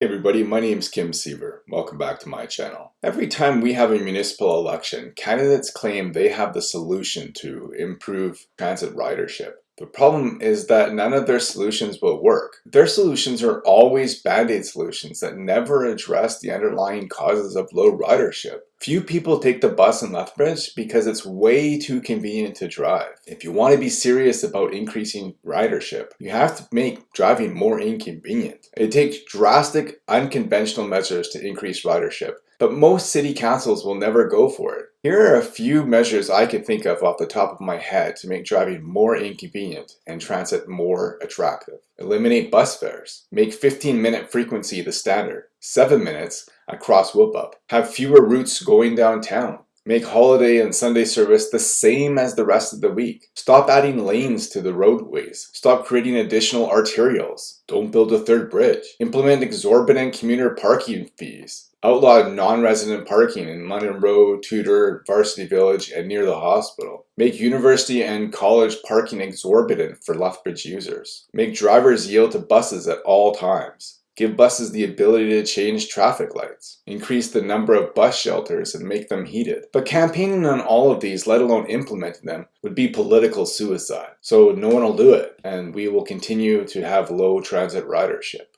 Hey everybody, my name is Kim Siever. Welcome back to my channel. Every time we have a municipal election, candidates claim they have the solution to improve transit ridership. The problem is that none of their solutions will work. Their solutions are always band-aid solutions that never address the underlying causes of low ridership. Few people take the bus in Lethbridge because it's way too convenient to drive. If you want to be serious about increasing ridership, you have to make driving more inconvenient. It takes drastic, unconventional measures to increase ridership, but most city councils will never go for it. Here are a few measures I can think of off the top of my head to make driving more inconvenient and transit more attractive. Eliminate bus fares. Make 15 minute frequency the standard. 7 minutes across Whoop-Up. Have fewer routes going downtown. Make holiday and Sunday service the same as the rest of the week. Stop adding lanes to the roadways. Stop creating additional arterials. Don't build a third bridge. Implement exorbitant commuter parking fees. Outlaw non-resident parking in London Road, Tudor, Varsity Village, and near the hospital. Make university and college parking exorbitant for Lethbridge users. Make drivers yield to buses at all times. Give buses the ability to change traffic lights. Increase the number of bus shelters and make them heated. But campaigning on all of these, let alone implementing them, would be political suicide. So no one will do it, and we will continue to have low transit ridership.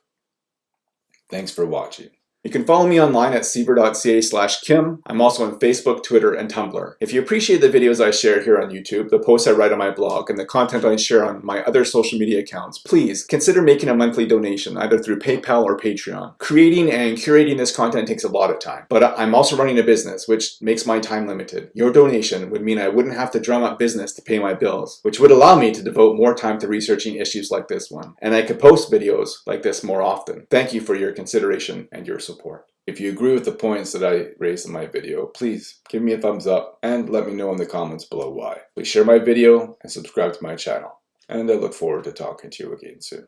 Thanks for watching. You can follow me online at siever.ca slash kim. I'm also on Facebook, Twitter, and Tumblr. If you appreciate the videos I share here on YouTube, the posts I write on my blog, and the content I share on my other social media accounts, please consider making a monthly donation either through PayPal or Patreon. Creating and curating this content takes a lot of time, but I'm also running a business, which makes my time limited. Your donation would mean I wouldn't have to drum up business to pay my bills, which would allow me to devote more time to researching issues like this one, and I could post videos like this more often. Thank you for your consideration and your support support. If you agree with the points that I raised in my video, please give me a thumbs up and let me know in the comments below why. Please share my video and subscribe to my channel. And I look forward to talking to you again soon.